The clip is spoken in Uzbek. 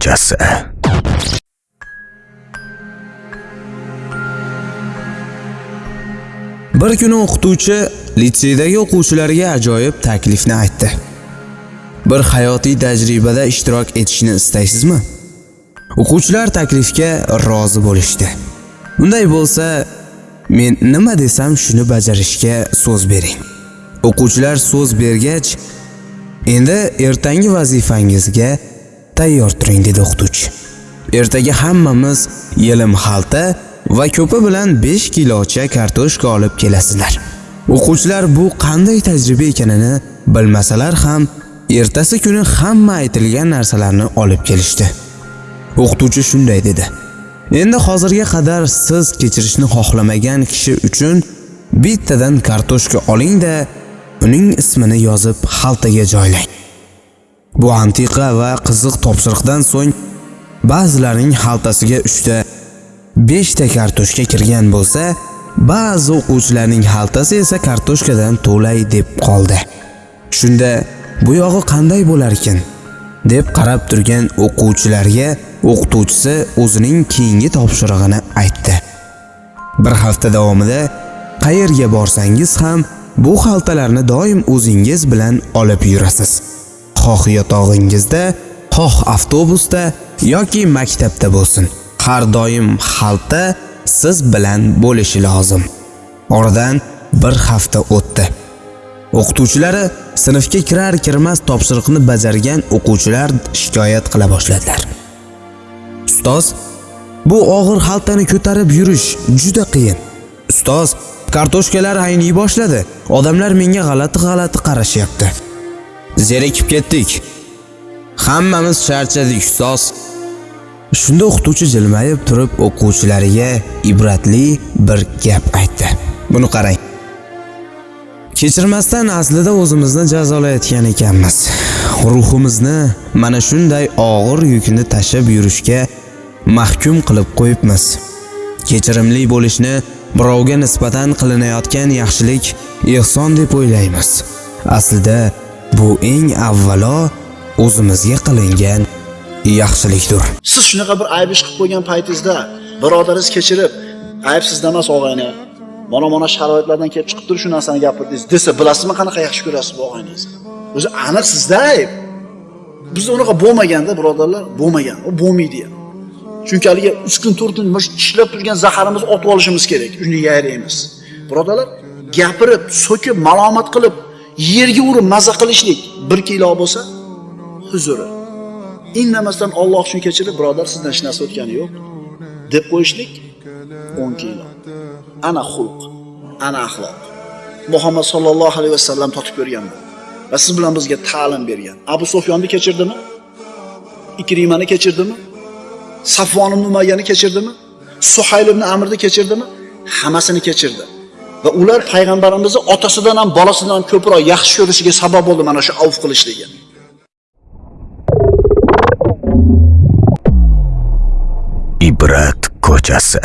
ko'chasi Bir kuni o'qituvchi litseydagi o'quvchilarga ajoyib taklifni aytdi. Bir hayotiy tajribada ishtirok etishni istaysizmi? O'quvchilar taklifga rozi bo'lishdi. Unday bo'lsa, men nima desam shuni bajarishga so'z bering. O'quvchilar so'z bergach, endi ertangi vazifangizga tayyor turing dedi o'qituvchi. Ertaga hammamiz yelim xalta va ko'pi bilan 5 kilocha kartoshka olib kelasizlar. O'quvchilar bu qanday tajriba ekanini bilmasalar ham ertasi kuni hamma aytilgan narsalarni olib kelishdi. O'qituvchi shunday dedi: Endi hozirga qadar siz kechirishni xohlamagan kishi uchun bittadan kartoshka oling-da, uning ismini yozib xaltaga joylang. Bu antiqa va qiziq topshiriqdan so'ng ba'zilarning xaltasiga 3 ta 5 ta kartoshka kirgan bo'lsa, ba'zi o'quvchilarning xaltasi esa kartoshkadan to'lay deb qoldi. Shunda bu yog'i qanday bo'lar ekan? deb qarab turgan o'quvchilarga o'qituvchisi o'zining keyingi topshirig'ini aytdi. Bir hafta davomida qayerga borsangiz ham bu xaltalarni doim o'zingiz bilan olib yurasiz. Xoh yotog'ingizda, xoh avtobusda yoki maktabda bo'lsin. Har doim xalta siz bilan bo'lishi lozim. Oradan bir hafta o'tdi. O'qituvchilari sinfga kirar kirmas topshiriqni bajargan o'quvchilar shikoyat qila boshladilar. Ustoz, bu og'ir xaltani ko'tarib yurish juda qiyin. Ustoz, kartoshkalar ayniy boshladi. Odamlar menga g'alati-g'alati qarashyapti. Zerikib ketdik. Hammamiz charchadik, ustoz. Shunda o'qituvchi jilmayib turib o'quvchilariga ibratli bir gap aytdi. Buni qarang. Kechirmasdan aslida o'zimizni jazolayotgan ekanmiz. Ruhimizni mana shunday og'ir yukni tashib yurishga mahkum qilib qo'yibmiz. Kechirimli bo'lishni birovga nisbatan qilinayotgan yaxshilik ehson deb o'ylaymiz. Aslida bu eng avvalo o'zimizga qilingan yaxshilikdir. siz shunaqa bir ayb ish qilib qo'ygan paytingizda birodaringiz kechirib aybsizda emas og'ayni mana mana sharoitlardan kelib chiqib turib shu narsani gapirdingiz desa bilasizmi qanaqa yaxshi ko'rasiz bu og'ayningizni? O'zi aniq sizda ayb. Bizda unaqa bo'lmaganda birodarlar bo'lmagan u bo'lmaydi ham chunki haligi uch kun 4 kun bir ishlab turgan zaharimizni otib olishimiz kerak uni yayraymiz birodarlar gapirib so'kib malomat qilib yerga urib maza qilishlik bir kilo bo'lsa huzuri. Indamasdan Alloh uchun kechirib birodar sizdan hech narsa o'tgani yo'q deb qo'yishlik 10 kilo. Ana xulq ana axloq. Muhammad sallallohu alayhi vasallam totib ko'rganlar va siz bilan bizga ta'lim bergan. Abu sufyonni kechirdimi? Ikrimani kechirdimi? Safvon ibn umayyani kechirdimi? Suhayl ibn amrni kechirdimi? Hammasini kechirdi. Va ular payg'ambarimizni otasidan ham bolasidan ham ko'proq yaxshi ko'rishiga sabab bo'ldi mana shu avf qilishligi ibrat ko'chasi